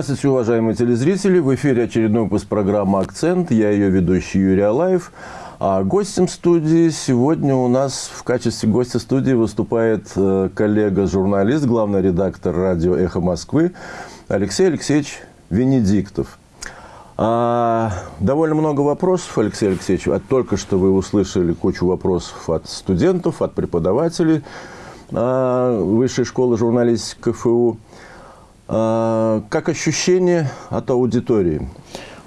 Здравствуйте, уважаемые телезрители. В эфире очередной выпуск программы «Акцент». Я ее ведущий Юрий Алаев. А гостем студии сегодня у нас в качестве гостя студии выступает э, коллега-журналист, главный редактор радио «Эхо Москвы» Алексей Алексеевич Венедиктов. А, довольно много вопросов, Алексей Алексеевич. А только что вы услышали кучу вопросов от студентов, от преподавателей а, Высшей школы журналистики КФУ. А, как ощущение от аудитории?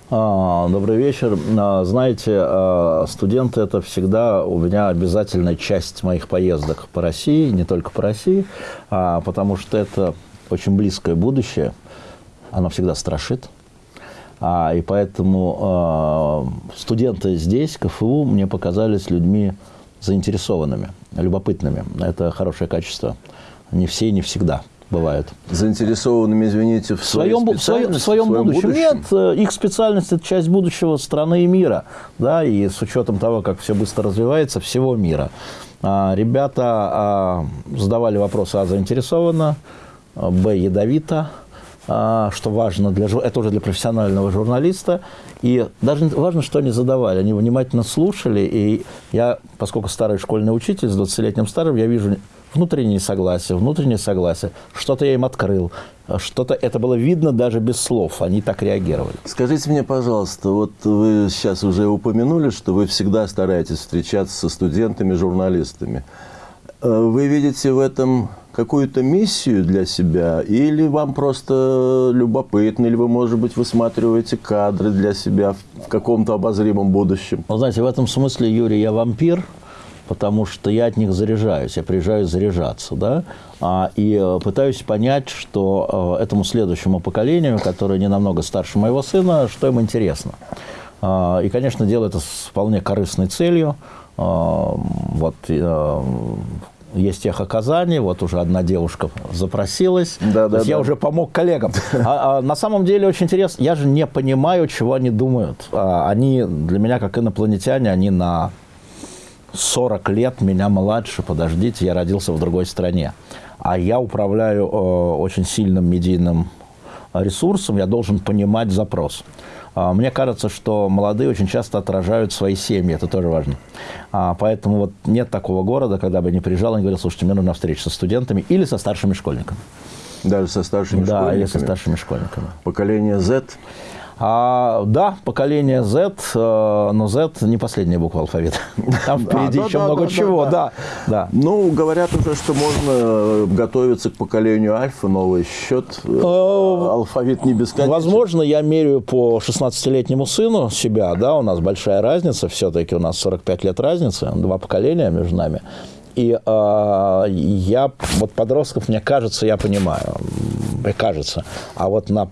А, добрый вечер. А, знаете, студенты – это всегда у меня обязательная часть моих поездок по России, не только по России, потому что это очень близкое будущее, оно всегда страшит. И поэтому студенты здесь, КФУ, мне показались людьми заинтересованными, любопытными. Это хорошее качество. Не все и не всегда бывают. Заинтересованными, извините, в, своем, в, своем, в своем будущем. будущем? Нет, э, их специальность – это часть будущего страны и мира. Да, и с учетом того, как все быстро развивается, всего мира. А, ребята а, задавали вопросы А заинтересованно, Б ядовито, а, что важно для это уже для профессионального журналиста. И даже важно, что они задавали. Они внимательно слушали. И я, поскольку старый школьный учитель с 20-летним стажем, я вижу внутреннее согласие, внутреннее согласие. Что-то я им открыл, что-то это было видно даже без слов, они так реагировали. Скажите мне, пожалуйста, вот вы сейчас уже упомянули, что вы всегда стараетесь встречаться со студентами, журналистами. Э, вы видите в этом какую-то миссию для себя, или вам просто любопытно, или вы, может быть, высматриваете кадры для себя в каком-то обозримом будущем? Вы знаете, в этом смысле, Юрий, я вампир – потому что я от них заряжаюсь, я приезжаю заряжаться, да, а, и э, пытаюсь понять, что э, этому следующему поколению, которое не намного старше моего сына, что им интересно. А, и, конечно, делаю это с вполне корыстной целью. А, вот есть тех оказаний, вот уже одна девушка запросилась, да, да, да. я уже помог коллегам. А, а, на самом деле очень интересно, я же не понимаю, чего они думают. А, они для меня, как инопланетяне, они на 40 лет меня младше, подождите, я родился в другой стране. А я управляю э, очень сильным медийным ресурсом, я должен понимать запрос. А, мне кажется, что молодые очень часто отражают свои семьи, это тоже важно. А, поэтому вот нет такого города, когда бы не приезжал и говорил, слушайте, мне нужна встреча со студентами или со старшими школьниками. Даже со старшими да, школьниками? Да, или со старшими школьниками. Поколение Z? А, да, поколение Z, э, но Z не последняя буква алфавита. Там впереди еще много чего, да, да. Ну, говорят уже, что можно готовиться к поколению альфа, новый счет. Э, алфавит не бесконечен. Возможно, я меряю по 16-летнему сыну себя, да, у нас большая разница, все-таки у нас 45 лет разницы, два поколения между нами. И э, я, вот подростков, мне кажется, я понимаю, мне кажется. А вот на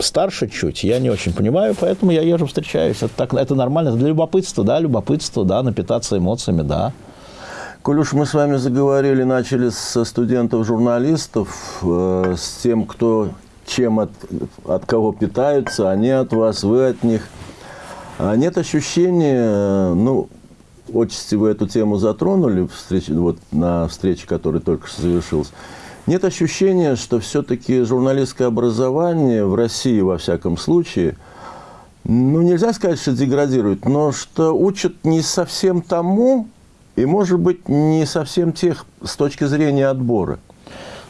старше чуть, я не очень понимаю, поэтому я езжу, встречаюсь. Это, так, это нормально, это для любопытства, да, любопытство, да, напитаться эмоциями, да. Коль уж мы с вами заговорили, начали со студентов-журналистов, э, с тем, кто чем от, от кого питаются, они от вас, вы от них. А нет ощущения, ну, отчасти вы эту тему затронули встрече, вот, на встрече, которая только что завершилась, нет ощущения, что все-таки журналистское образование в России, во всяком случае, ну, нельзя сказать, что деградирует, но что учат не совсем тому, и, может быть, не совсем тех с точки зрения отбора.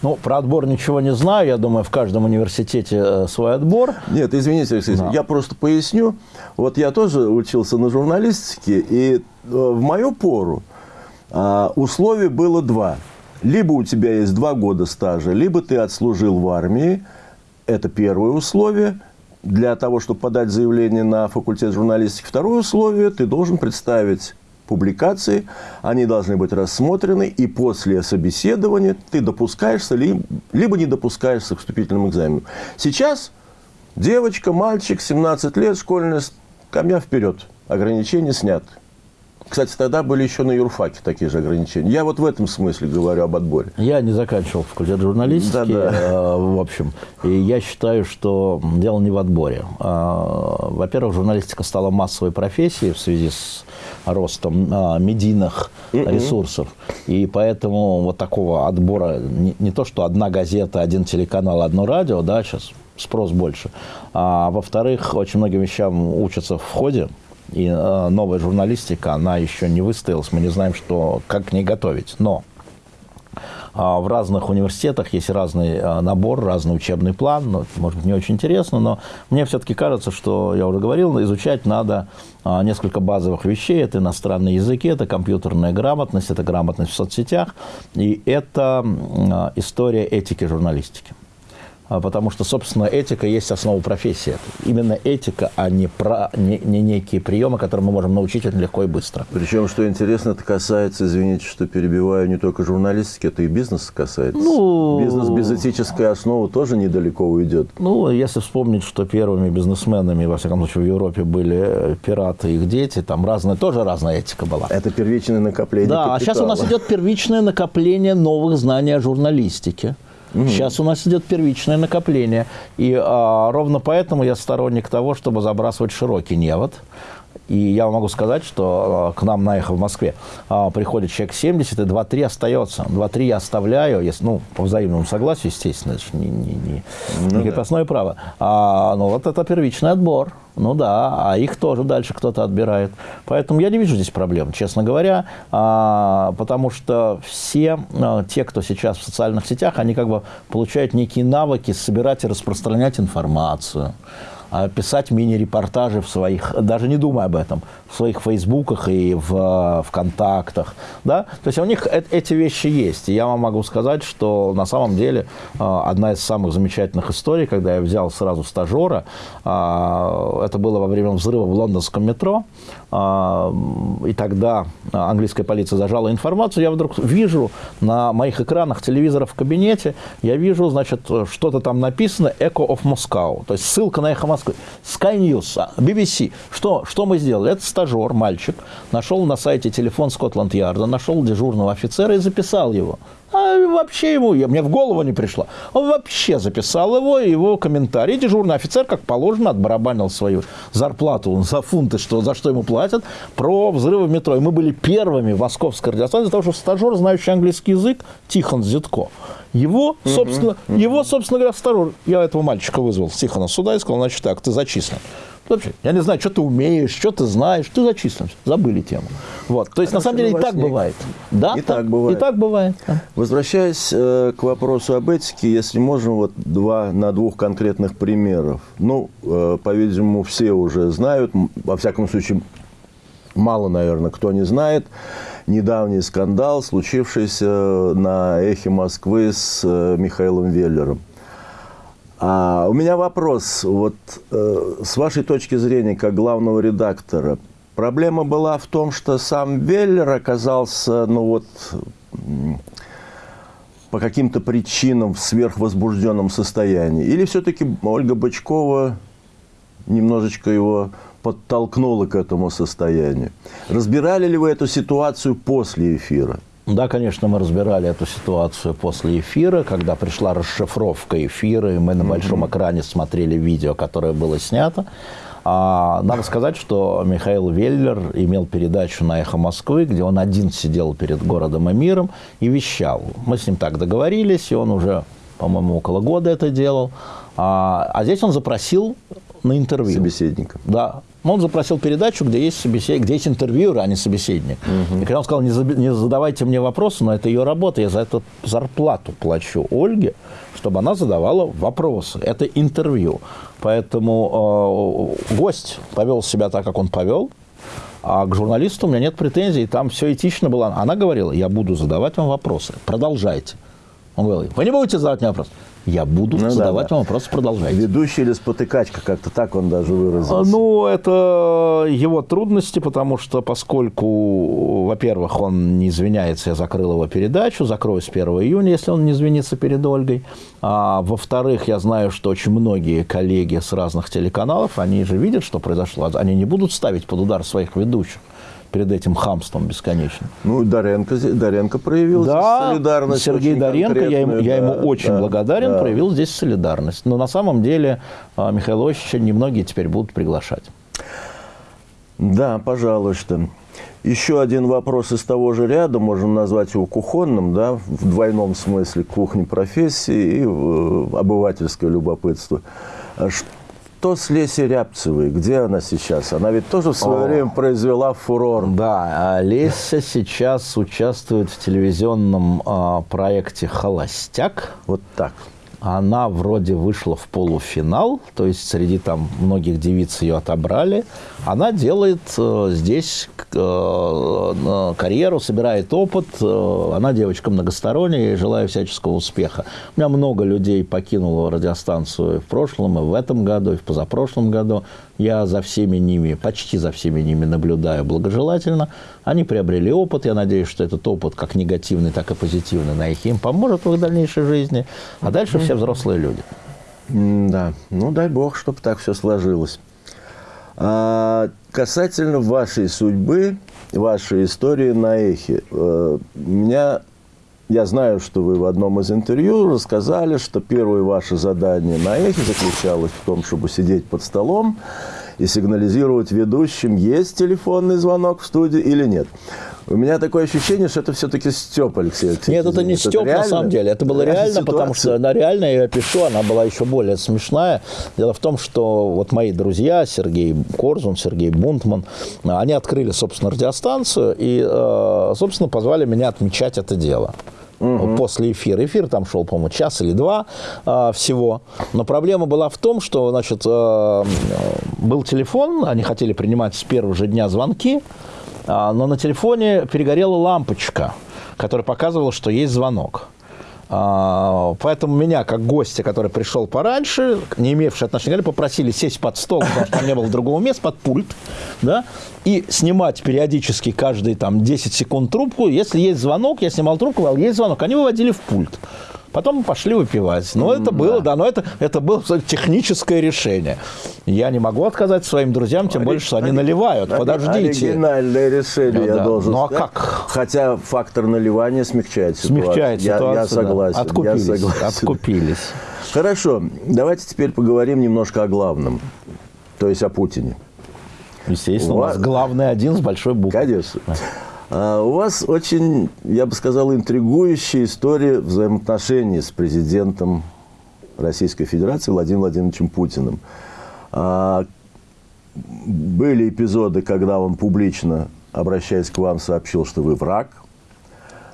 Ну, про отбор ничего не знаю. Я думаю, в каждом университете э, свой отбор. Нет, извините, Алексей, да. я просто поясню. Вот я тоже учился на журналистике, и э, в мою пору а, условий было два – либо у тебя есть два года стажа, либо ты отслужил в армии. Это первое условие для того, чтобы подать заявление на факультет журналистики. Второе условие – ты должен представить публикации, они должны быть рассмотрены, и после собеседования ты допускаешься, либо не допускаешься к вступительному экзамену. Сейчас девочка, мальчик, 17 лет, школьная скамья вперед, ограничения сняты. Кстати, тогда были еще на юрфаке такие же ограничения. Я вот в этом смысле говорю об отборе. Я не заканчивал факультет журналистики, да, да. Э, в общем. И я считаю, что дело не в отборе. А, во-первых, журналистика стала массовой профессией в связи с ростом а, медийных ресурсов. И поэтому вот такого отбора, не, не то, что одна газета, один телеканал, одно радио, да, сейчас спрос больше. А во-вторых, очень многим вещам учатся в ходе, и э, новая журналистика, она еще не выстоялась, мы не знаем, что, как к ней готовить. Но а, в разных университетах есть разный а, набор, разный учебный план. Ну, может быть, не очень интересно, но мне все-таки кажется, что, я уже говорил, изучать надо а, несколько базовых вещей. Это иностранные языки, это компьютерная грамотность, это грамотность в соцсетях, и это история этики журналистики. А, потому что, собственно, этика есть основа профессии. Именно этика, а не, про, не, не некие приемы, которые мы можем научить очень легко и быстро. Причем, что интересно, это касается, извините, что перебиваю, не только журналистики, это и бизнес касается. Ну, Бизнес без этической основы тоже недалеко уйдет. Ну, если вспомнить, что первыми бизнесменами, во всяком случае, в Европе были э, пираты и их дети, там разная, тоже разная этика была. Это первичное накопление Да, капитала. а сейчас у нас идет первичное накопление новых знаний о журналистике. Угу. Сейчас у нас идет первичное накопление. И а, ровно поэтому я сторонник того, чтобы забрасывать широкий невод. И я могу сказать, что э, к нам на эхо в Москве а, приходит человек 70, и 2-3 остается. 2-3 я оставляю, если, ну, по взаимному согласию, естественно, это же не, не, не, ну, не крепостное да. право. А, ну, вот это первичный отбор. Ну да, а их тоже дальше кто-то отбирает. Поэтому я не вижу здесь проблем, честно говоря, а, потому что все а, те, кто сейчас в социальных сетях, они как бы получают некие навыки собирать и распространять информацию. А, писать мини-репортажи в своих, даже не думая об этом, в своих фейсбуках и в ВКонтактах. Да? То есть у них эти вещи есть. И я вам могу сказать, что на самом деле а, одна из самых замечательных историй, когда я взял сразу стажера, а, это было во время взрыва в лондонском метро, и тогда английская полиция зажала информацию, я вдруг вижу на моих экранах телевизора в кабинете, я вижу, значит, что-то там написано «Echo of Moscow», то есть ссылка на «Эхо Москвы». Sky News, BBC. Что, что мы сделали? Этот стажер, мальчик, нашел на сайте телефон Скотланд-Ярда, нашел дежурного офицера и записал его. А вообще ему, я, мне в голову не пришло. Он вообще записал его, его комментарий. Дежурный офицер, как положено, отбарабанил свою зарплату за фунты, что, за что ему платят, про взрывы в метро. И мы были первыми в московской радиостанции, потому что стажер, знающий английский язык, Тихон Зитко, его, собственно, uh-huh. его, собственно говоря, стажер, я этого мальчика вызвал, Тихона, сюда и сказал, значит так, ты зачислен. Вообще, я не знаю, что ты умеешь, что ты знаешь, ты зачислен. Забыли тему. Вот. То есть, Хорошо, на самом деле, и так бывает. Да, и так, так бывает. И так бывает. Да. Возвращаясь э, к вопросу об этике, если можем, вот два, на двух конкретных примеров. Ну, э, по-видимому, все уже знают, во всяком случае, мало, наверное, кто не знает, недавний скандал, случившийся на «Эхе Москвы» с э, Михаилом Веллером. А у меня вопрос, вот э, с вашей точки зрения, как главного редактора, проблема была в том, что сам Веллер оказался, ну вот, по каким-то причинам в сверхвозбужденном состоянии? Или все-таки Ольга Бычкова немножечко его подтолкнула к этому состоянию? Разбирали ли вы эту ситуацию после эфира? Да, конечно, мы разбирали эту ситуацию после эфира, когда пришла расшифровка эфира, и мы на большом экране смотрели видео, которое было снято. А, надо сказать, что Михаил Веллер имел передачу на «Эхо Москвы», где он один сидел перед городом и миром и вещал. Мы с ним так договорились, и он уже, по-моему, около года это делал. А, а здесь он запросил на интервью. Собеседника. Да. Он запросил передачу, где есть, собесед... где есть интервьюер, а не собеседник. Угу. И когда он сказал, не, за... не задавайте мне вопросы, но это ее работа, я за это зарплату плачу Ольге, чтобы она задавала вопросы. Это интервью. Поэтому э, гость повел себя так, как он повел, а к журналисту у меня нет претензий, там все этично было. Она говорила, я буду задавать вам вопросы, продолжайте. Он говорил, вы не будете задавать мне вопросы? Я буду ну, задавать да, вам вопросы, продолжайте. Ведущий или спотыкачка, как-то так он даже выразился. Ну, это его трудности, потому что поскольку, во-первых, он не извиняется, я закрыл его передачу, закрою с 1 июня, если он не извинится перед Ольгой. А, во-вторых, я знаю, что очень многие коллеги с разных телеканалов, они же видят, что произошло, они не будут ставить под удар своих ведущих перед этим хамством бесконечным. Ну, Доренко, Доренко проявил да, солидарность. Сергей Доренко, я ему, да, я ему очень да, благодарен, да. проявил здесь солидарность. Но на самом деле а, Михаила Ильича немногие теперь будут приглашать. Да, пожалуй, что. Еще один вопрос из того же ряда, можем назвать его кухонным, да, в двойном смысле кухни профессии и э, обывательское любопытство. А что с Лесей Рябцевой? Где она сейчас? Она ведь тоже в свое О. время произвела фурор. Да, а Леся сейчас участвует в телевизионном э, проекте «Холостяк». Вот так она вроде вышла в полуфинал, то есть среди там многих девиц ее отобрали. Она делает э, здесь э, карьеру, собирает опыт. Э, она девочка многосторонняя, и желаю всяческого успеха. У меня много людей покинуло радиостанцию в прошлом, и в этом году, и в позапрошлом году. Я за всеми ними, почти за всеми ними наблюдаю благожелательно. Они приобрели опыт. Я надеюсь, что этот опыт, как негативный, так и позитивный, на их им поможет в их дальнейшей жизни. А дальше все взрослые люди. Да, ну дай бог, чтобы так все сложилось. А, касательно вашей судьбы, вашей истории на эхе, э, меня я знаю, что вы в одном из интервью рассказали, что первое ваше задание на эхе заключалось в том, чтобы сидеть под столом и сигнализировать ведущим, есть телефонный звонок в студии или нет. У меня такое ощущение, что это все-таки Степ, Алексей Алексеевич. Нет, это не Степ на самом деле. Это было реально, потому что она реально, я пишу, она была еще более смешная. Дело в том, что вот мои друзья, Сергей Корзун, Сергей Бунтман, они открыли, собственно, радиостанцию и, э, собственно, позвали меня отмечать это дело угу. после эфира. Эфир там шел, по-моему, час или два э, всего. Но проблема была в том, что, значит, э, был телефон, они хотели принимать с первого же дня звонки, но на телефоне перегорела лампочка, которая показывала, что есть звонок. А, поэтому меня, как гостя, который пришел пораньше, не имевший отношения, попросили сесть под стол, потому что там не было другого места, под пульт, да, и снимать периодически каждые там 10 секунд трубку. Если есть звонок, я снимал трубку, а есть звонок, они выводили в пульт. Потом мы пошли выпивать. Но это было, да, но это, это было техническое решение. Я не могу отказать своим друзьям, тем более, что они наливают. Подождите. Оригинальное решение, ну, я да. должен ну, а как? Хотя фактор наливания смягчает ситуацию. Смягчает ситуацию, я, я согласен. Да. Откупились, я согласен. откупились. Хорошо, давайте теперь поговорим немножко о главном, то есть о Путине. Естественно, у, у вас главный один с большой буквы. Конечно. А у вас очень, я бы сказал, интригующая история взаимоотношений с президентом Российской Федерации Владимиром Владимировичем Путиным. А, были эпизоды, когда он публично, обращаясь к вам, сообщил, что вы враг.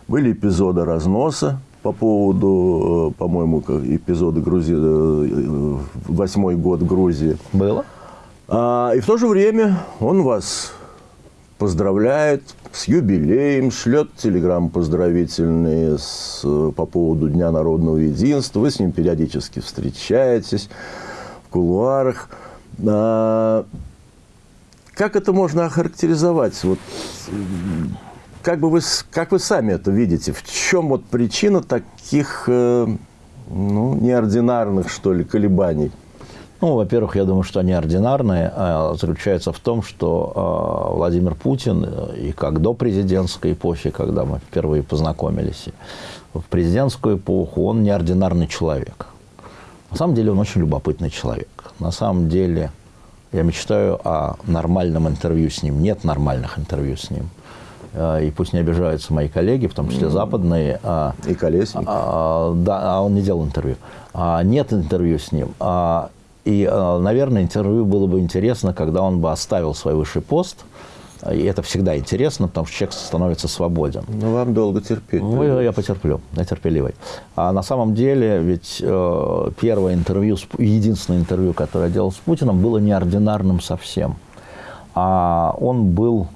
Были эпизоды разноса по поводу, э, по-моему, эпизода Грузии, э, восьмой год Грузии. Было. А, и в то же время он вас поздравляет с юбилеем, шлет телеграммы поздравительные с, по поводу Дня народного единства. Вы с ним периодически встречаетесь в кулуарах. А, как это можно охарактеризовать? Вот, как, бы вы, как вы сами это видите? В чем вот причина таких э, ну, неординарных, что ли, колебаний? Ну, во-первых, я думаю, что они ординарные. А заключается в том, что а, Владимир Путин э, и как до президентской эпохи, когда мы впервые познакомились, в президентскую эпоху он неординарный человек. На самом деле он очень любопытный человек. На самом деле я мечтаю о нормальном интервью с ним. Нет нормальных интервью с ним. А, и пусть не обижаются мои коллеги, в том числе западные. И Колесник. А, да, а он не делал интервью. А, нет интервью с ним. А, и, э, наверное, интервью было бы интересно, когда он бы оставил свой высший пост. И это всегда интересно, потому что человек становится свободен. Ну, вам долго терпеть. Ну, я потерплю, я терпеливый. А на самом деле, ведь э, первое интервью, единственное интервью, которое я делал с Путиным, было неординарным совсем. А он был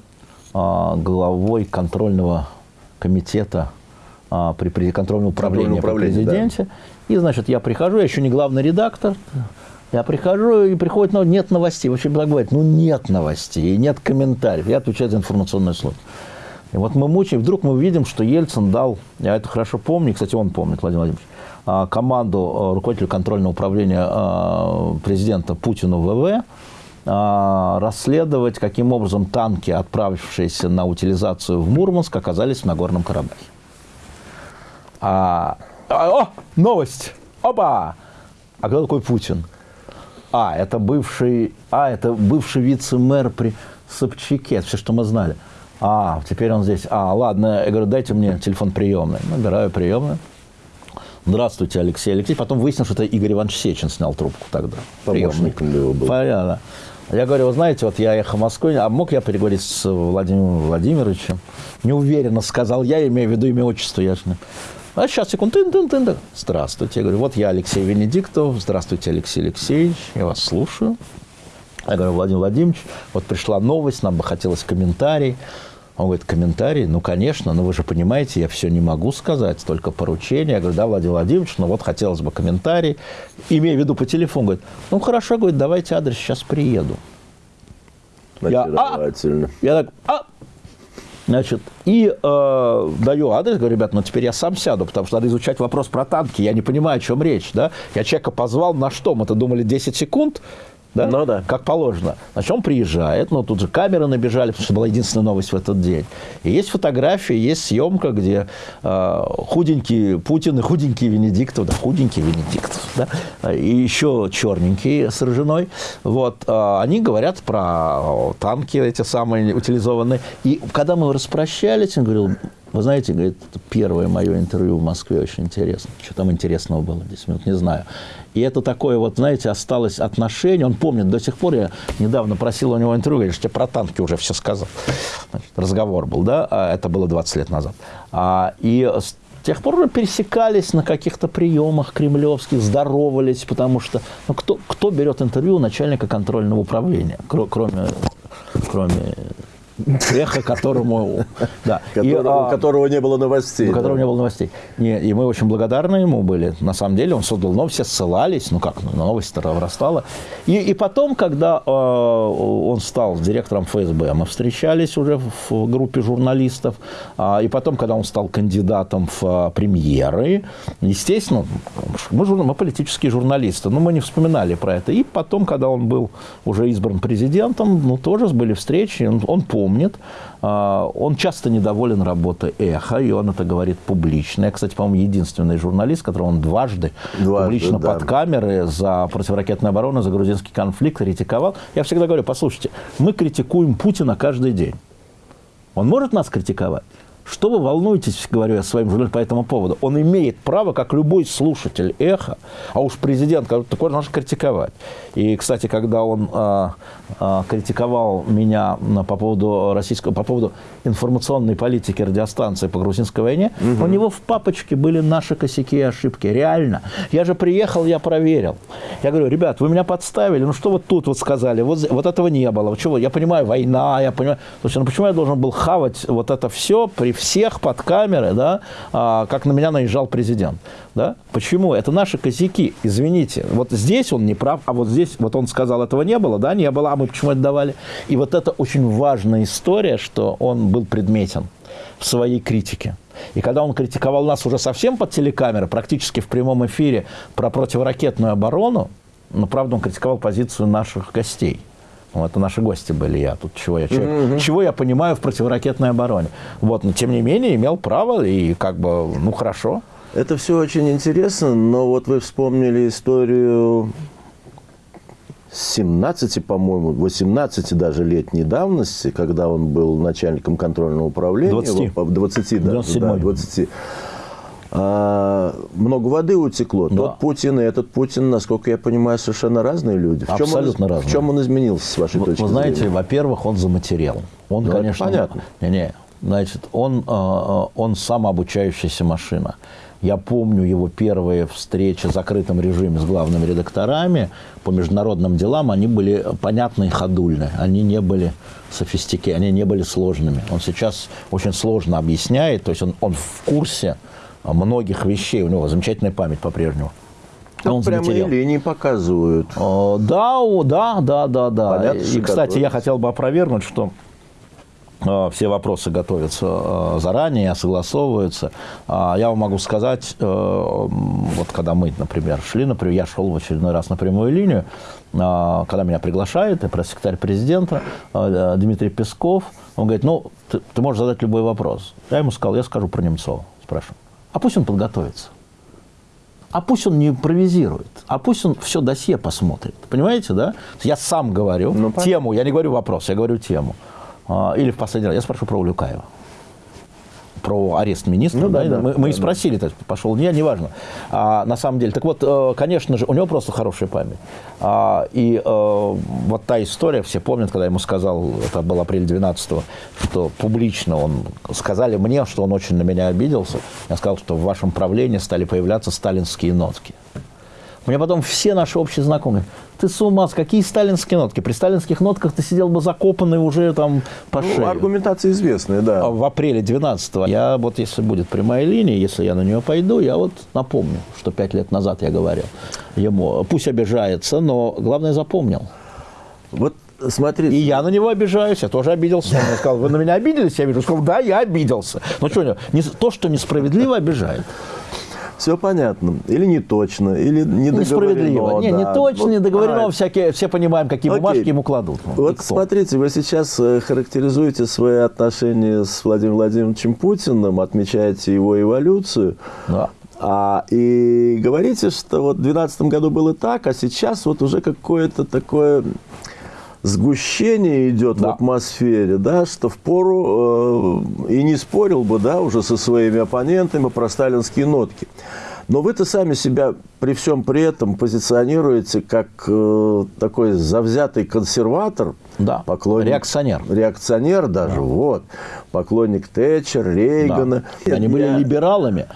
э, главой контрольного комитета э, при, при контрольном управлении при президенте. Да. И, значит, я прихожу, я еще не главный редактор, я прихожу, и приходит, ну, нет новостей. Вообще так бывает, ну, нет новостей, нет комментариев. Я отвечаю за информационную службу. И вот мы мучаем, вдруг мы видим, что Ельцин дал, я это хорошо помню, кстати, он помнит, Владимир Владимирович, а, команду а, руководителю контрольного управления а, президента Путину ВВ расследовать, каким образом танки, отправившиеся на утилизацию в Мурманск, оказались в Нагорном Карабахе. А, о, новость! Опа! А кто такой Путин? А, это бывший, а, это бывший вице-мэр при Собчаке, все, что мы знали. А, теперь он здесь. А, ладно. Я говорю, дайте мне телефон приемный. Набираю приемный. Здравствуйте, Алексей Алексей. Потом выяснилось, что это Игорь Иванович Сечин снял трубку тогда. Помощником его был. Понятно. Я говорю, вы знаете, вот я ехал в Москву, а мог я переговорить с Владимиром Владимировичем? Неуверенно сказал я, имею в виду имя, отчество, я же не... А сейчас, секунду, тын -тын -тын -тын. Здравствуйте. Я говорю, вот я Алексей Венедиктов. Здравствуйте, Алексей Алексеевич. Я вас слушаю. Я говорю, Владимир Владимирович, вот пришла новость, нам бы хотелось комментарий. Он говорит, комментарий? Ну, конечно, но вы же понимаете, я все не могу сказать, только поручение. Я говорю, да, Владимир Владимирович, ну вот хотелось бы комментарий. Имея в виду по телефону, говорит, ну, хорошо, говорит, давайте адрес, сейчас приеду. Я, а, я так, а, Значит, и э, даю адрес, говорю, ребят, ну теперь я сам сяду, потому что надо изучать вопрос про танки. Я не понимаю, о чем речь. Да? Я человека позвал на что? Мы-то думали 10 секунд, да? Ну, да. как положено. Значит, он приезжает, но тут же камеры набежали, потому что была единственная новость в этот день. И есть фотография, есть съемка, где э, худенький Путин и худенький Венедиктов, да, худенький Венедиктов, да, и еще черненький с ржаной, вот, э, они говорят про танки эти самые утилизованные. И когда мы распрощались, он говорил, вы знаете, говорит, первое мое интервью в Москве очень интересно. Что там интересного было 10 минут, не знаю. И это такое вот, знаете, осталось отношение. Он помнит до сих пор, я недавно просил у него интервью, говорит, что про танки уже все сказал. Значит, разговор был, да, а это было 20 лет назад. А, и с тех пор пересекались на каких-то приемах кремлевских, здоровались, потому что ну, кто, кто берет интервью у начальника контрольного управления, кроме, кроме эхо, которому... Да. Которого, и, у которого не было новостей. Да. которого не было новостей. Не, и мы очень благодарны ему были. На самом деле он создал но все ссылались, ну как, на новость вырастала. И, и потом, когда э, он стал директором ФСБ, мы встречались уже в группе журналистов. А, и потом, когда он стал кандидатом в а, премьеры, естественно, мы, жур, мы политические журналисты, но мы не вспоминали про это. И потом, когда он был уже избран президентом, ну тоже были встречи, он, он помнит помнит. А, он часто недоволен работой «Эхо», и он это говорит публично. Я, кстати, по-моему, единственный журналист, которого он дважды, дважды публично да. под камеры за противоракетную оборону, за грузинский конфликт критиковал. Я всегда говорю, послушайте, мы критикуем Путина каждый день. Он может нас критиковать? Что вы волнуетесь, говорю я своим журналистам по этому поводу? Он имеет право, как любой слушатель эхо, а уж президент, такой можно критиковать. И, кстати, когда он а, а, критиковал меня по поводу российского, по поводу информационной политики радиостанции по грузинской войне, угу. у него в папочке были наши косяки и ошибки. Реально. Я же приехал, я проверил. Я говорю, ребят, вы меня подставили, ну что вот тут вот сказали, вот, вот этого не было. Чего? Я понимаю, война, я понимаю. Слушай, ну почему я должен был хавать вот это все при всех под камеры, да, а, как на меня наезжал президент. Да? Почему? Это наши косяки, извините. Вот здесь он не прав, а вот здесь, вот он сказал, этого не было, да, не было, а мы почему это давали? И вот это очень важная история, что он был предметен в своей критике. И когда он критиковал нас уже совсем под телекамеры, практически в прямом эфире про противоракетную оборону, но, правда, он критиковал позицию наших гостей. Ну, это наши гости были, я тут чего я, чего, чего я понимаю в противоракетной обороне. Вот, но тем не менее имел право и как бы, ну хорошо. Это все очень интересно, но вот вы вспомнили историю 17, по-моему, 18 даже летней давности, когда он был начальником контрольного управления. 20. 20, да, да 20 а, много воды утекло. Да. Тот Путин и этот Путин, насколько я понимаю, совершенно разные люди. В чем Абсолютно он, разные. В чем он изменился, с вашей вы, точки Вы знаете, во-первых, он заматерел. Он, ну, конечно, понятно. Не, не, значит, он, а, он самообучающаяся машина. Я помню его первые встречи в закрытом режиме с главными редакторами по международным делам. Они были понятные и ходульные. Они не были софистики, они не были сложными. Он сейчас очень сложно объясняет, то есть он, он в курсе многих вещей. У него замечательная память по-прежнему. Он прямые линии показывают. О, да, да, да, да, да. Понятно, и, кстати, я хотел бы опровергнуть, что э, все вопросы готовятся э, заранее, согласовываются. А я вам могу сказать, вот когда мы, например, шли, например, я шел в очередной раз на прямую линию, когда меня приглашает, и пресс-секретарь президента Дмитрий Песков, он говорит, ну, ты, ты можешь задать любой вопрос. Я ему сказал, я скажу про Немцова, спрашиваю. А пусть он подготовится. А пусть он не импровизирует, а пусть он все досье посмотрит. Понимаете, да? Я сам говорю ну, тему, я не говорю вопрос, я говорю тему. А, или в последний раз, я спрашиваю про Улюкаева про арест министра. Ну, да, да, да, мы, да, мы и спросили, есть пошел не, неважно. А, на самом деле, так вот, э, конечно же, у него просто хорошая память. А, и э, вот та история, все помнят, когда я ему сказал, это был апрель 12 что публично он, сказали мне, что он очень на меня обиделся. Я сказал, что в вашем правлении стали появляться сталинские нотки. Мне потом все наши общие знакомые, ты с ума, с какие сталинские нотки? При сталинских нотках ты сидел бы закопанный уже там по Ну, шею. аргументация известная, да. А В апреле 12 я вот, если будет прямая линия, если я на нее пойду, я вот напомню, что пять лет назад я говорил ему. Пусть обижается, но главное запомнил. Вот смотрите. И я на него обижаюсь, я тоже обиделся. Он мне сказал, вы на меня обиделись? Я вижу, сказал, да, я обиделся. Ну что, не, то, что несправедливо, обижает. Все понятно. Или не точно, или не Несправедливо. Не, не точно, Вот, не договорено, а, всякие, все понимаем, какие Окей. бумажки ему кладут. Вот смотрите, вы сейчас э, характеризуете свои отношения с Владимиром Владимировичем Путиным, отмечаете его эволюцию. Да. А, и говорите, что вот в 2012 году было так, а сейчас вот уже какое-то такое сгущение идет Да. в атмосфере, да, что впору э, и не спорил бы, да, уже со своими оппонентами про сталинские нотки. Но вы-то сами себя при всем при этом позиционируете как э, такой завзятый консерватор, Да. поклонник, Реакционер. реакционер даже, вот, поклонник Тэтчер, Рейгана. Да. Они были Я- либералами.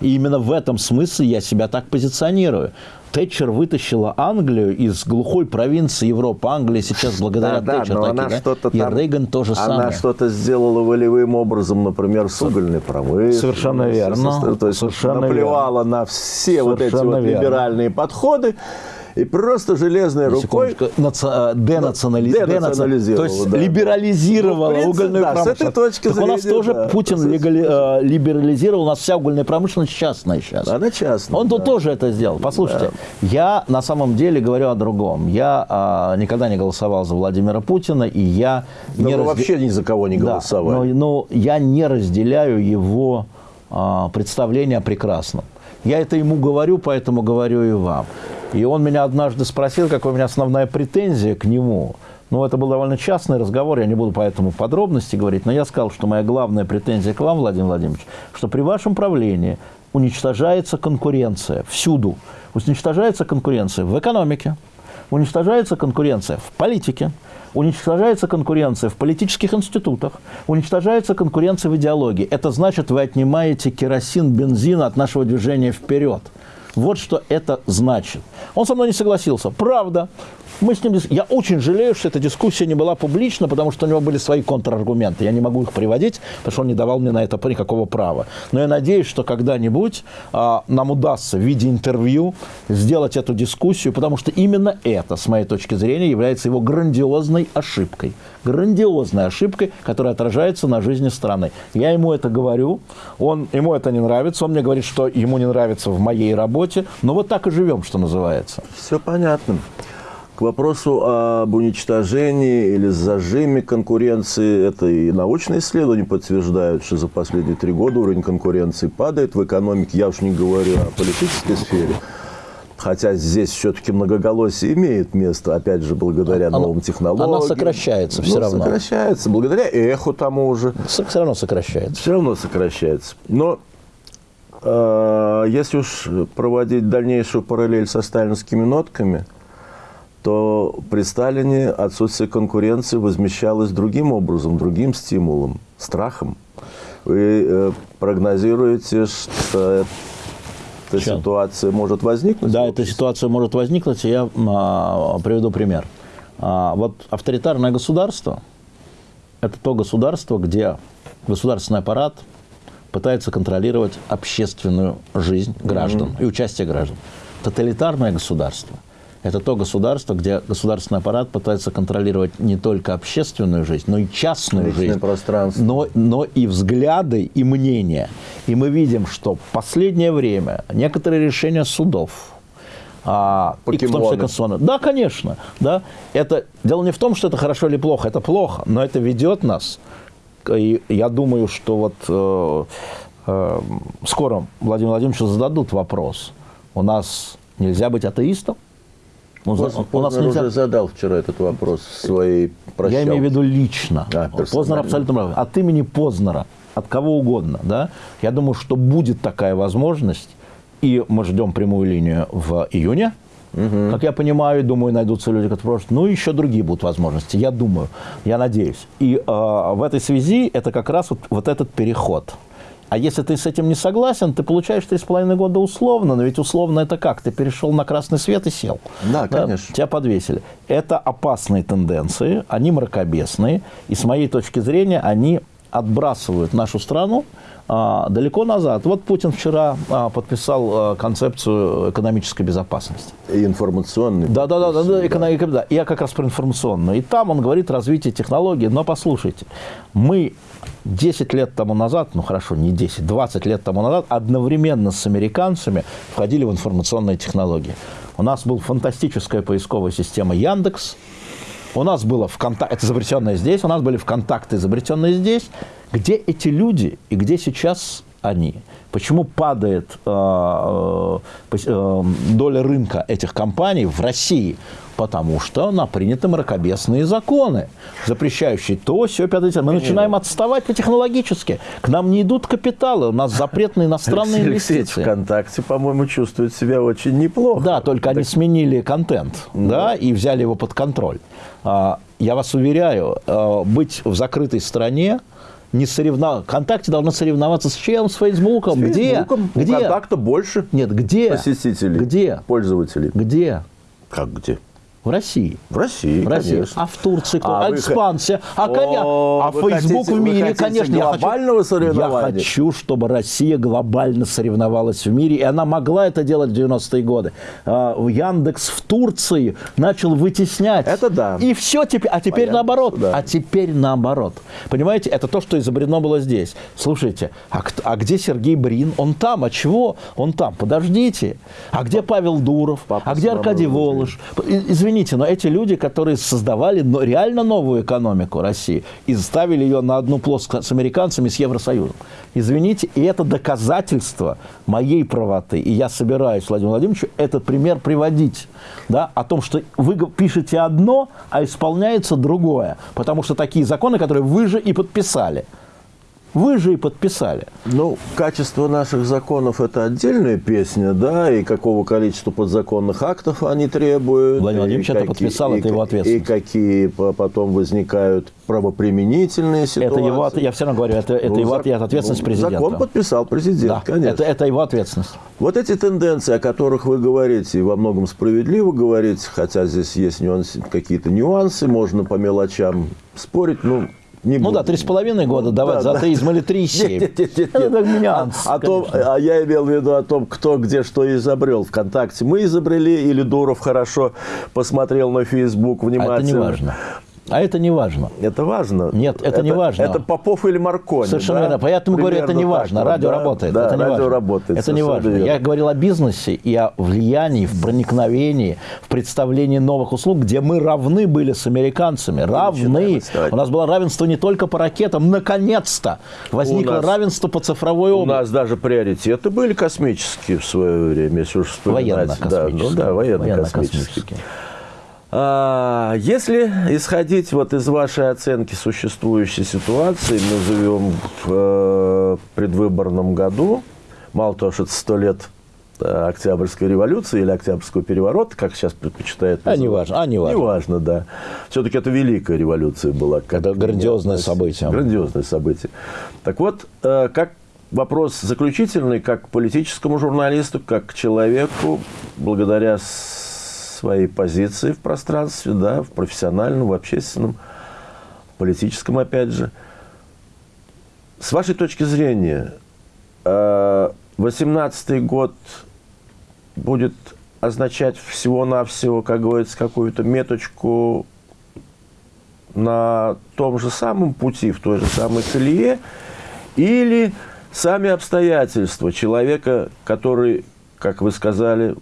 И именно в этом смысле я себя так позиционирую. Тэтчер вытащила Англию из глухой провинции Европы. Англия сейчас благодаря Да, да, Тэтчер но таки, она да? что-то И там- Рейган тоже Она самое. что-то сделала волевым образом, например, с угольной промышленностью. Совершенно верно. То есть Совершенно наплевала на все вот эти Совершенно вот верно. либеральные подходы и просто железной На рукой... э, денационали- Денационализировала, денационали- То есть да. либерализировала Ну, принципе, угольную да, с промышленность. этой точки так у нас зрения, тоже да. Путин С- легали- э, либерализировал, у нас вся угольная промышленность частная сейчас. Она частная. Он тут да. тоже это сделал. Послушайте, я на самом деле говорю о другом. Я а, никогда не голосовал за Владимира Путина, и я Да не разде- вообще ни за кого не Да, голосовали. но, но я не разделяю его а, представление о прекрасном. Я это ему говорю, поэтому говорю и вам. И он меня однажды спросил, какая у меня основная претензия к нему. Ну, это был довольно частный разговор, я не буду поэтому подробности говорить, но я сказал, что моя главная претензия к вам, Владимир Владимирович, что при вашем правлении уничтожается конкуренция всюду. Уничтожается конкуренция в экономике, уничтожается конкуренция в политике, уничтожается конкуренция в политических институтах, уничтожается конкуренция в идеологии. Это значит, вы отнимаете керосин, бензин от нашего движения вперед. Вот что это значит. Он со мной не согласился. Правда. Мы с ним... Я очень жалею, что эта дискуссия не была публична, потому что у него были свои контраргументы. Я не могу их приводить, потому что он не давал мне на это никакого права. Но я надеюсь, что когда-нибудь а, нам удастся в виде интервью сделать эту дискуссию, потому что именно это, с моей точки зрения, является его грандиозной ошибкой. Грандиозной ошибкой, которая отражается на жизни страны. Я ему это говорю, он, ему это не нравится, он мне говорит, что ему не нравится в моей работе. Но вот так и живем, что называется. Все понятно. К вопросу об уничтожении или зажиме конкуренции, это и научные исследования подтверждают, что за последние три года уровень конкуренции падает в экономике. Я уж не говорю о политической сфере. Хотя здесь все-таки многоголосие имеет место, опять же, благодаря Она- новым технологиям. она сокращается всё Ну, равно. сокращается, благодаря эху тому же. Все равно сокращается. Все равно сокращается. Но если уж проводить дальнейшую параллель со сталинскими нотками, то при Сталине отсутствие конкуренции возмещалось другим образом, другим стимулом, страхом. Вы э, прогнозируете, что эта Чем? ситуация может возникнуть? Да, эта ситуация может возникнуть, и я а, приведу пример. А, вот авторитарное государство – это то государство, где государственный аппарат пытается контролировать общественную жизнь граждан и участие граждан. Тоталитарное государство – это то государство, где государственный аппарат пытается контролировать не только общественную жизнь, но и частную Личное жизнь пространство. но, но и взгляды, и мнения. И мы видим, что в последнее время некоторые решения судов, а, и в том числе Покемоны. конституционные- Да, конечно. Да. Это, дело не в том, что это хорошо или плохо, это плохо, но это ведет нас. И я думаю, что вот э, э, скоро Владимир Владимировичу зададут вопрос. У нас нельзя быть атеистом? Ну, Познер, у нас Познер нельзя- уже задал вчера этот вопрос в своей прощалке. Я имею в виду лично. А, персонально. Познер абсолютно прав. От имени Познера, от кого угодно, да, я думаю, что будет такая возможность, и мы ждем прямую линию в июне, как я понимаю, думаю, найдутся люди, которые просто, ну, еще другие будут возможности, я думаю, я надеюсь. И э, в этой связи это как раз вот, вот этот переход. А если ты с этим не согласен, ты получаешь 3,5 года условно, но ведь условно это как? Ты перешел на красный свет и сел. Да, конечно. Тебя подвесили. Это опасные тенденции, они мракобесные, и с моей точки зрения они отбрасывают нашу страну далеко назад. Вот Путин вчера а, подписал а, концепцию экономической безопасности. И информационный. Да, да, да, да, да, эконом- эко- да. Я как раз про информационную. И там он говорит развитие технологий. Но послушайте, мы 10 лет тому назад, ну хорошо, не 10, 20 лет тому назад одновременно с американцами входили в информационные технологии. У нас была фантастическая поисковая система Яндекс. У нас было ВКонтакте, это изобретенное здесь, у нас были ВКонтакты, изобретенные здесь. Где эти люди и где сейчас они? Почему падает э, э, э, доля рынка этих компаний в России? Потому что на приняты мракобесные законы, запрещающие то, все, пятое, десятое. Мы начинаем отставать по-технологически. К нам не идут капиталы, у нас запрет на иностранные Алексей инвестиции. ВКонтакте, по-моему, чувствует себя очень неплохо. Да, только они сменили контент, да, и взяли его под контроль. А, Я вас уверяю, а, быть в закрытой стране не соревна... ВКонтакте должно соревноваться с чем? С Фейсбуком. С Где? У Где? контакта больше Нет, где? посетителей. Где? Пользователей. Где? Как где? В России. В России, В России. конечно. А в Турции? А А, вы. А, О, коня... а Facebook хотите- в мире, хотите конечно. я хочу- глобального соревнования? Я хочу, чтобы Россия глобально соревновалась в мире. И она могла это делать в 90-е годы. А, Яндекс в Турции начал вытеснять. Это да. И все теперь. А теперь По наоборот. Да. А теперь наоборот. Понимаете, это то, что изобретено было здесь. Слушайте, а, а где Сергей Брин? Он там. А чего? Он там. Подождите. А где Павел Дуров? Папа а где Аркадий. Волош? И- Извините, но эти люди, которые создавали но- реально новую экономику России и ставили ее на одну плоскость с американцами, с Евросоюзом. Извините, и это доказательство моей правоты. И я собираюсь, Владимир Владимирович, этот пример приводить. Да, о том, что вы пишете одно, а исполняется другое. Потому что такие законы, которые вы же и подписали. Вы же и подписали. Ну, качество наших законов – это отдельная песня, да, и какого количества подзаконных актов они требуют. Владимир Владимирович это подписал, и это его ответственность. И какие по- потом возникают правоприменительные ситуации. Это его, я все равно говорю, это, это Ну, его зак- ответственность ну, президента. Закон подписал президент, Да, конечно. это, это его ответственность. Вот эти тенденции, о которых вы говорите, и во многом справедливо говорите, хотя здесь есть нюансы, какие-то нюансы, можно по мелочам спорить, ну, не Ну да, три с половиной года давать да, за да. атеизм или три и семь. Нет, нет, нет, Это нет. как нюанс, А, о том- а я имел в виду о том, кто где что изобрел. ВКонтакте мы изобрели, или Дуров хорошо посмотрел на А внимательно. это не важно. А это не важно. Это важно? Нет, это не важно. Это Попов или Маркони, Совершенно да? верно. Поэтому говорю, это Примерно не так важно. вот, Радио да? работает. Да, это не радио важно. работает. Это не важно. верно. Я говорил о бизнесе и о влиянии, в проникновении, в представлении новых услуг, где мы равны были с американцами. Равны. У нас было равенство не только по ракетам. Наконец-то возникло нас- равенство по цифровой У области. нас даже приоритеты были космические в свое время, если уж вспоминать. Да, Военно-космические. ну да, военно-космические. Военно-космические. А, Если исходить вот из вашей оценки существующей ситуации, мы живем в э, предвыборном году, мало того, что это сто лет э, Октябрьской революции или Октябрьского переворота, как сейчас предпочитают А, неважно, а, неважно. Неважно, да. Все-таки это великая революция была. как Это грандиозное событие. Грандиозное событие. Так вот, э, как вопрос заключительный, как к политическому журналисту, как к человеку, благодаря своей позиции в пространстве, да, в профессиональном, в общественном, политическом, опять же. С вашей точки зрения, э, 18 год будет означать всего-навсего, как говорится, какую-то меточку на том же самом пути, в той же самой колее, или сами обстоятельства человека, который, как вы сказали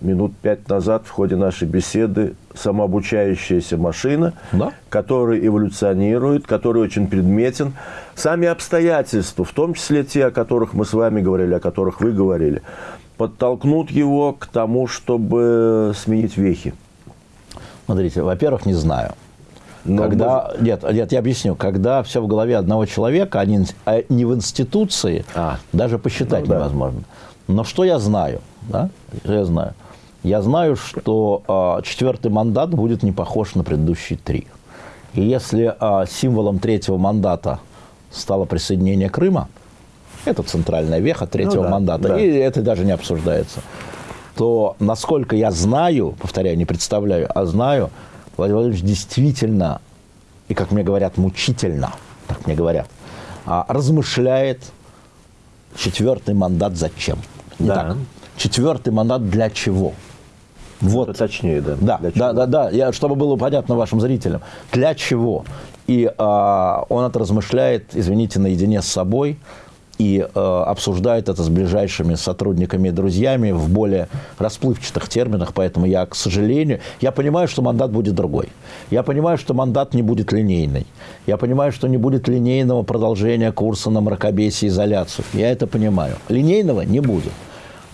минут пять назад в ходе нашей беседы, самообучающаяся машина, Да. который эволюционирует, который очень предметен. Сами обстоятельства, в том числе те, о которых мы с вами говорили, о которых вы говорили, подтолкнут его к тому, чтобы сменить вехи? Смотрите, во-первых, не знаю. Но когда, нет, нет, я объясню. Когда все в голове одного человека, а не, а не в институции, А. даже посчитать Ну да. невозможно. Но что я знаю? Да? Что я знаю? Я знаю, что а, четвертый мандат будет не похож на предыдущие три. И если а, символом третьего мандата стало присоединение Крыма, это центральная веха третьего да, мандата, да. и это даже не обсуждается, то, насколько я знаю, повторяю, не представляю, а знаю, Владимир Владимирович действительно, и, как мне говорят, мучительно, так мне говорят, а, размышляет четвертый мандат зачем. Не Да. так. Четвертый мандат для чего? Вот. Точнее, да. Да, да, да, да, я, чтобы было понятно вашим зрителям. Для чего? И а, он это размышляет, извините, наедине с собой и а, обсуждает это с ближайшими сотрудниками и друзьями в более расплывчатых терминах, поэтому я, к сожалению, я понимаю, что мандат будет другой. Я понимаю, что мандат не будет линейный. Я понимаю, что не будет линейного продолжения курса на мракобесие и изоляцию. Я это понимаю. Линейного не будет.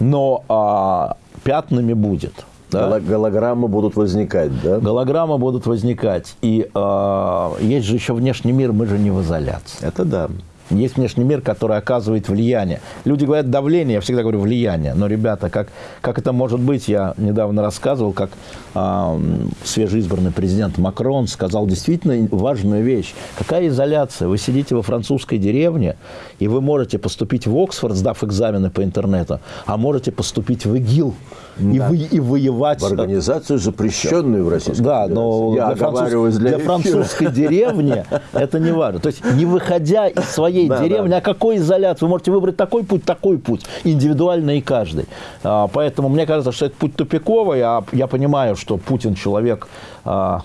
Но а, пятнами будет. Да? Голо- Голограммы будут возникать, да? Голограммы будут возникать. И э, есть же еще внешний мир, мы же не в изоляции. Это да. Есть внешний мир, который оказывает влияние. Люди говорят давление, я всегда говорю влияние. Но, ребята, как, как это может быть? Я недавно рассказывал, как м, свежеизбранный президент Макрон сказал действительно важную вещь. Какая изоляция? Вы сидите во французской деревне, и вы можете поступить в Оксфорд, сдав экзамены по интернету, а можете поступить в ИГИЛ и, вы, и воевать. В организацию, запрещенную в Российской Да, Федерации. но Я для, француз- для, для французской деревни это не важно. То есть не выходя из своей Да, деревни, да. а какой изоляции? Вы можете выбрать такой путь, такой путь, индивидуально и каждый. А, Поэтому мне кажется, что это путь тупиковый, а я понимаю, что Путин человек а,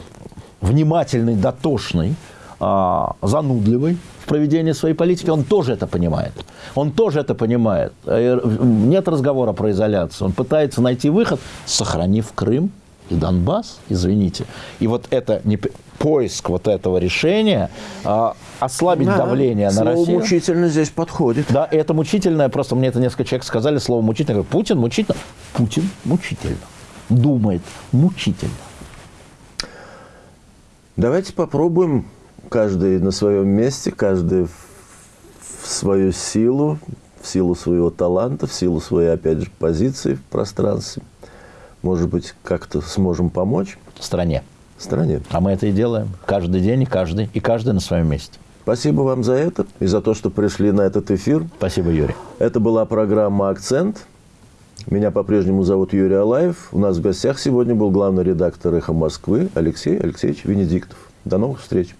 внимательный, дотошный, а, занудливый в проведении своей политики, он тоже это понимает. Он тоже это понимает. Э, Нет разговора про изоляцию. Он пытается найти выход, сохранив Крым и Донбасс, извините. И вот это не поиск вот этого решения а, ослабить Да, давление на слово Россию. мучительно здесь подходит. Да, и это мучительное, просто мне это несколько человек сказали слово мучительно. Говорю, Путин мучительно? Путин мучительно. Думает мучительно. Давайте попробуем каждый на своем месте, каждый в свою силу, в силу своего таланта, в силу своей, опять же, позиции в пространстве. Может быть, как-то сможем помочь стране. стране. А мы это и делаем. Каждый день и каждый, и каждый на своем месте. Спасибо вам за это и за то, что пришли на этот эфир. Спасибо, Юрий. Это была программа «Акцент». Меня по-прежнему зовут Юрий Алаев. У нас в гостях сегодня был главный редактор «Эхо Москвы» Алексей Алексеевич Венедиктов. До новых встреч.